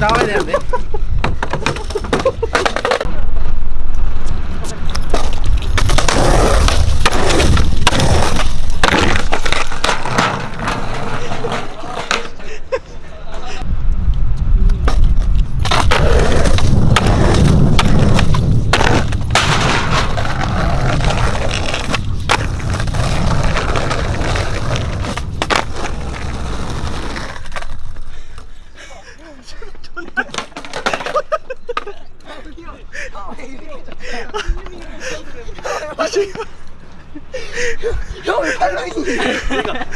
你加快点呗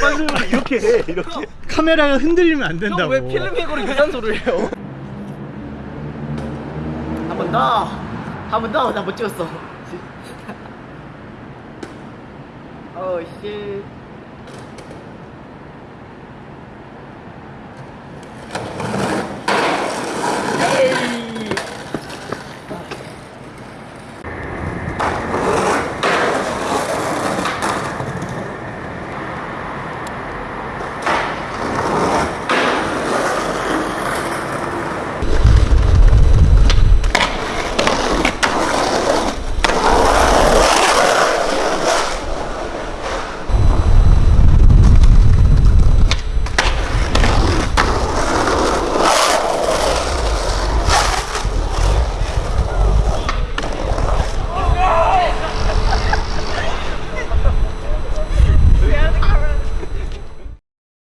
빨리 이렇게 해 이렇게 카메라가 흔들리면 안 된다고 왜 필름백으로 이상한 소리를 해요? 한 번 더. 한 번 더. 나 못 찍었어. 어, 씨.